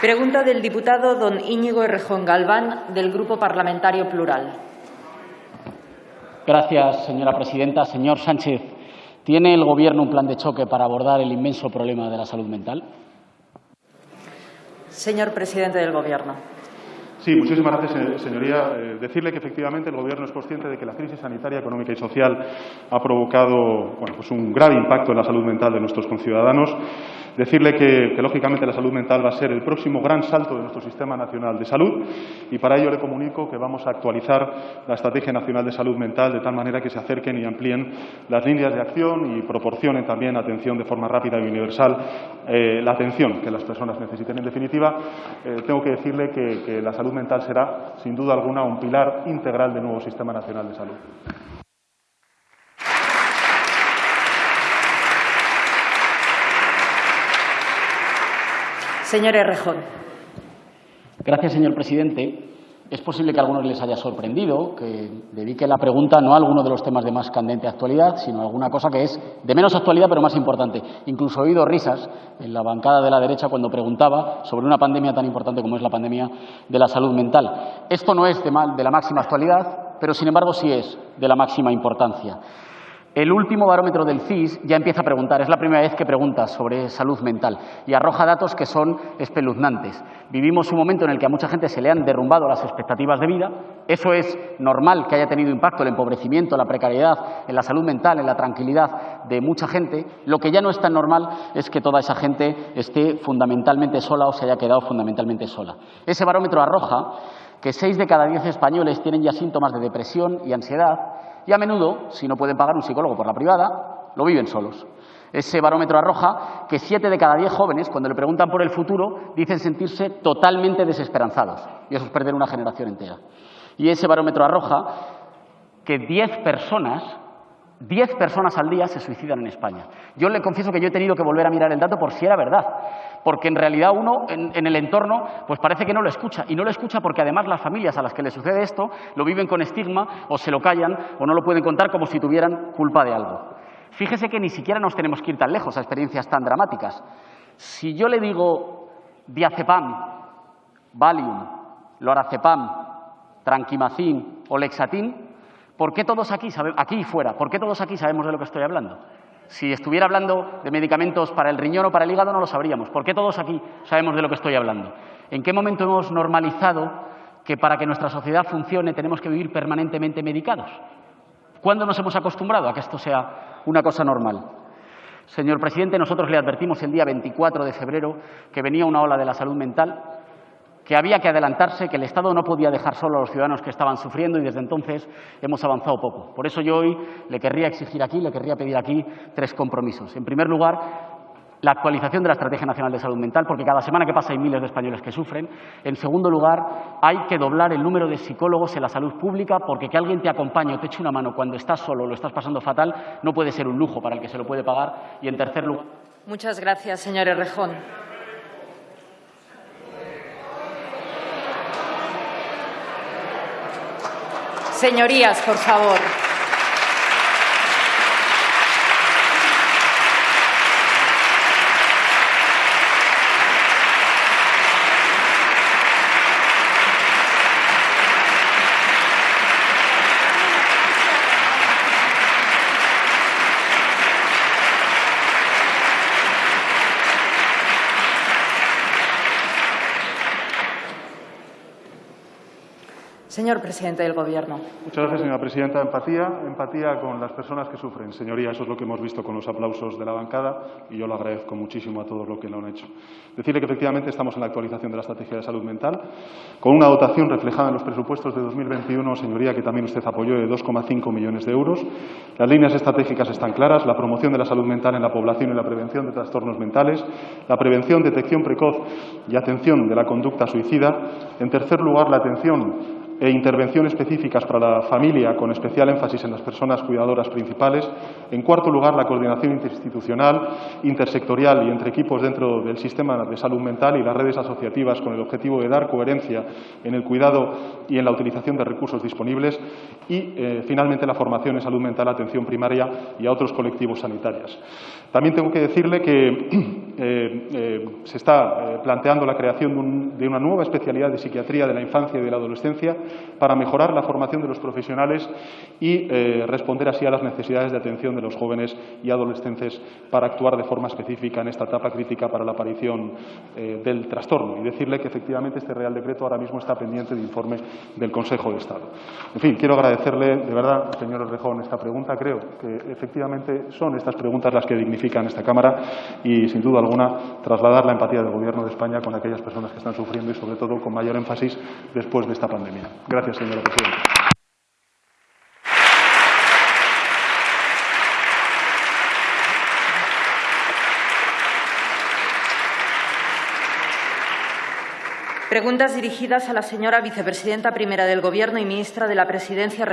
Pregunta del diputado don Íñigo Errejón Galván, del Grupo Parlamentario Plural. Gracias, señora presidenta. Señor Sánchez, ¿tiene el Gobierno un plan de choque para abordar el inmenso problema de la salud mental? Señor presidente del Gobierno. Sí, muchísimas gracias, señoría. Eh, decirle que efectivamente el Gobierno es consciente de que la crisis sanitaria, económica y social ha provocado bueno, pues un grave impacto en la salud mental de nuestros conciudadanos Decirle que, lógicamente, la salud mental va a ser el próximo gran salto de nuestro Sistema Nacional de Salud y para ello le comunico que vamos a actualizar la Estrategia Nacional de Salud Mental de tal manera que se acerquen y amplíen las líneas de acción y proporcionen también atención de forma rápida y universal, eh, la atención que las personas necesiten. En definitiva, eh, tengo que decirle que, que la salud mental será, sin duda alguna, un pilar integral del nuevo Sistema Nacional de Salud. Señor Errejón. Gracias, señor presidente. Es posible que a algunos les haya sorprendido que dedique la pregunta no a alguno de los temas de más candente actualidad, sino a alguna cosa que es de menos actualidad pero más importante. Incluso he oído risas en la bancada de la derecha cuando preguntaba sobre una pandemia tan importante como es la pandemia de la salud mental. Esto no es de, de la máxima actualidad, pero sin embargo sí es de la máxima importancia. El último barómetro del CIS ya empieza a preguntar, es la primera vez que pregunta sobre salud mental y arroja datos que son espeluznantes. Vivimos un momento en el que a mucha gente se le han derrumbado las expectativas de vida. Eso es normal que haya tenido impacto el empobrecimiento, la precariedad, en la salud mental, en la tranquilidad de mucha gente. Lo que ya no es tan normal es que toda esa gente esté fundamentalmente sola o se haya quedado fundamentalmente sola. Ese barómetro arroja que seis de cada diez españoles tienen ya síntomas de depresión y ansiedad y a menudo, si no pueden pagar un psicólogo por la privada, lo viven solos. Ese barómetro arroja que siete de cada diez jóvenes, cuando le preguntan por el futuro, dicen sentirse totalmente desesperanzados. Y eso es perder una generación entera. Y ese barómetro arroja que diez personas, diez personas al día se suicidan en España. Yo le confieso que yo he tenido que volver a mirar el dato por si era verdad porque en realidad uno en, el entorno pues parece que no lo escucha y no lo escucha porque además las familias a las que le sucede esto lo viven con estigma o se lo callan o no lo pueden contar como si tuvieran culpa de algo. Fíjese que ni siquiera nos tenemos que ir tan lejos a experiencias tan dramáticas. Si yo le digo diazepam, Valium, lorazepam, tranquimacin o lexatin, ¿por qué todos aquí, aquí y fuera, por qué todos aquí sabemos de lo que estoy hablando? Si estuviera hablando de medicamentos para el riñón o para el hígado no lo sabríamos. ¿Por qué todos aquí sabemos de lo que estoy hablando? ¿En qué momento hemos normalizado que para que nuestra sociedad funcione tenemos que vivir permanentemente medicados? ¿Cuándo nos hemos acostumbrado a que esto sea una cosa normal? Señor presidente, nosotros le advertimos el día 24 de febrero que venía una ola de la salud mental que había que adelantarse, que el Estado no podía dejar solo a los ciudadanos que estaban sufriendo y desde entonces hemos avanzado poco. Por eso yo hoy le querría exigir aquí, le querría pedir aquí tres compromisos. En primer lugar, la actualización de la Estrategia Nacional de Salud Mental, porque cada semana que pasa hay miles de españoles que sufren. En segundo lugar, hay que doblar el número de psicólogos en la salud pública, porque que alguien te acompañe o te eche una mano cuando estás solo o lo estás pasando fatal no puede ser un lujo para el que se lo puede pagar. Y en tercer lugar. Muchas gracias, señor Errejón. Señorías, por favor. Señor presidente del Gobierno. Muchas gracias, señora presidenta. Empatía, empatía con las personas que sufren. Señoría, eso es lo que hemos visto con los aplausos de la bancada y yo lo agradezco muchísimo a todos los que lo han hecho. Decirle que efectivamente estamos en la actualización de la estrategia de salud mental con una dotación reflejada en los presupuestos de 2021, señoría, que también usted apoyó de 2,5 millones de euros. Las líneas estratégicas están claras, la promoción de la salud mental en la población y la prevención de trastornos mentales, la prevención, detección precoz y atención de la conducta suicida. En tercer lugar, la atención e intervención específicas para la familia, con especial énfasis en las personas cuidadoras principales. En cuarto lugar, la coordinación interinstitucional, intersectorial y entre equipos dentro del sistema de salud mental y las redes asociativas con el objetivo de dar coherencia en el cuidado y en la utilización de recursos disponibles. Y, eh, finalmente, la formación en salud mental, atención primaria y a otros colectivos sanitarios. También tengo que decirle que se está eh, planteando la creación de, un, de, una nueva especialidad de psiquiatría de la infancia y de la adolescencia para mejorar la formación de los profesionales y responder así a las necesidades de atención de los jóvenes y adolescentes para actuar de forma específica en esta etapa crítica para la aparición del trastorno. Y decirle que efectivamente este Real Decreto ahora mismo está pendiente de informe del Consejo de Estado. En fin, quiero agradecerle de verdad, señor Rejón, esta pregunta. Creo que efectivamente son estas preguntas las que dignifican esta Cámara y, sin duda trasladar la empatía del Gobierno de España con aquellas personas que están sufriendo y, sobre todo, con mayor énfasis después de esta pandemia. Gracias, señora presidenta. Preguntas dirigidas a la señora vicepresidenta primera del Gobierno y ministra de la Presidencia